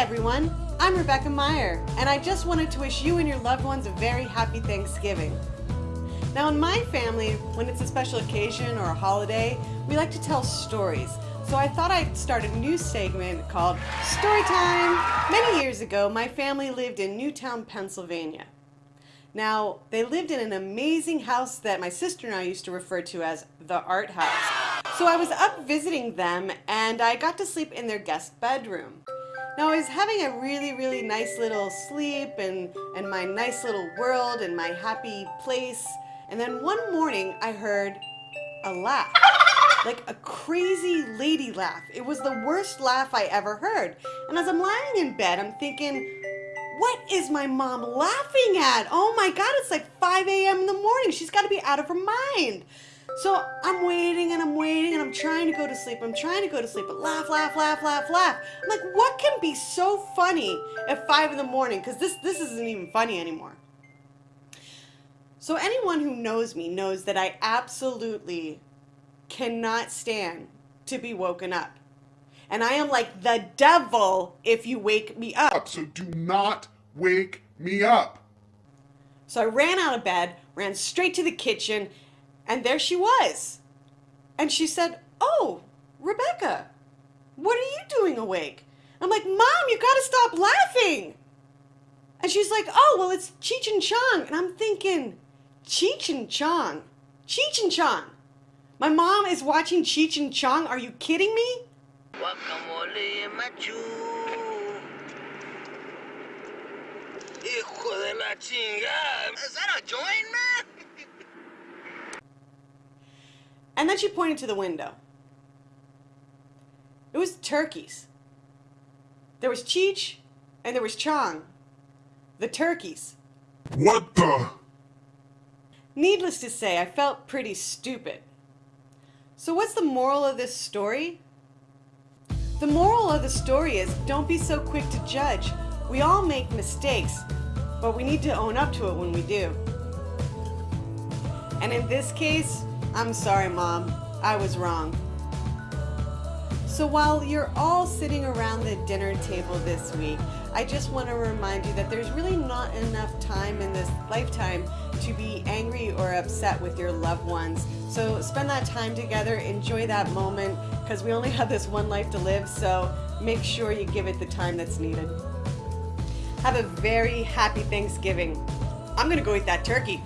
everyone, I'm Rebecca Meyer, and I just wanted to wish you and your loved ones a very happy Thanksgiving. Now in my family, when it's a special occasion or a holiday, we like to tell stories. So I thought I'd start a new segment called Story Time. Many years ago, my family lived in Newtown, Pennsylvania. Now, they lived in an amazing house that my sister and I used to refer to as the art house. So I was up visiting them and I got to sleep in their guest bedroom. Now I was having a really, really nice little sleep and, and my nice little world and my happy place. And then one morning I heard a laugh. Like a crazy lady laugh. It was the worst laugh I ever heard. And as I'm lying in bed, I'm thinking, what is my mom laughing at? Oh my God, it's like 5 a.m. in the morning. She's got to be out of her mind. So I'm waiting and I'm waiting and I'm trying to go to sleep. I'm trying to go to sleep, but laugh, laugh, laugh, laugh, laugh. I'm like, what can be so funny at 5 in the morning? Because this, this isn't even funny anymore. So anyone who knows me knows that I absolutely cannot stand to be woken up and I am like the devil if you wake me up. So do not wake me up. So I ran out of bed, ran straight to the kitchen, and there she was. And she said, Oh, Rebecca, what are you doing awake? I'm like, Mom, you gotta stop laughing. And she's like, Oh, well, it's Cheech and Chong. And I'm thinking, Cheech and Chong? Cheech and Chong? My mom is watching Cheech and Chong? Are you kidding me? Guacamole machu. Hijo de la chingada. Is that a joint, man? And then she pointed to the window. It was turkeys. There was Cheech and there was Chong. The turkeys. What the? Needless to say, I felt pretty stupid. So what's the moral of this story? The moral of the story is don't be so quick to judge. We all make mistakes, but we need to own up to it when we do. And in this case, I'm sorry, Mom. I was wrong. So while you're all sitting around the dinner table this week, I just want to remind you that there's really not enough time in this lifetime to be angry or upset with your loved ones. So spend that time together, enjoy that moment, because we only have this one life to live, so make sure you give it the time that's needed. Have a very happy Thanksgiving. I'm gonna go eat that turkey.